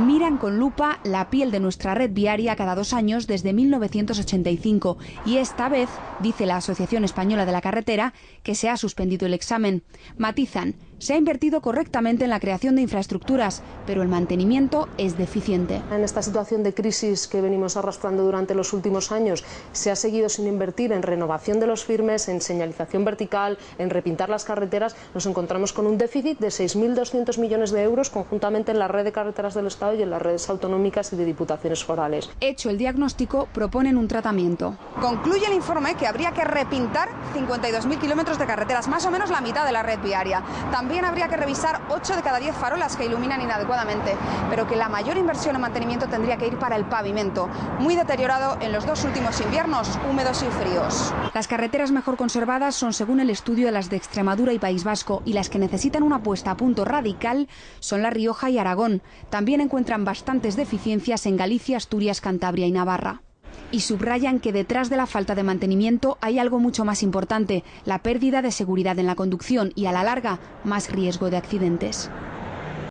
Miran con lupa la piel de nuestra red viaria cada dos años desde 1985 y esta vez, dice la Asociación Española de la Carretera, que se ha suspendido el examen. Matizan, se ha invertido correctamente en la creación de infraestructuras, pero el mantenimiento es deficiente. En esta situación de crisis que venimos arrastrando durante los últimos años, se ha seguido sin invertir en renovación de los firmes, en señalización vertical, en repintar las carreteras. Nos encontramos con un déficit de 6.200 millones de euros conjuntamente en la red de carreteras del Estado y en las redes autonómicas y de diputaciones forales. Hecho el diagnóstico, proponen un tratamiento. Concluye el informe que habría que repintar 52.000 kilómetros de carreteras, más o menos la mitad de la red viaria. También habría que revisar 8 de cada 10 farolas que iluminan inadecuadamente, pero que la mayor inversión en mantenimiento tendría que ir para el pavimento, muy deteriorado en los dos últimos inviernos, húmedos y fríos. Las carreteras mejor conservadas son, según el estudio, las de Extremadura y País Vasco, y las que necesitan una puesta a punto radical son La Rioja y Aragón. También encuentran bastantes deficiencias en Galicia, Asturias, Cantabria y Navarra y subrayan que detrás de la falta de mantenimiento hay algo mucho más importante, la pérdida de seguridad en la conducción y a la larga más riesgo de accidentes.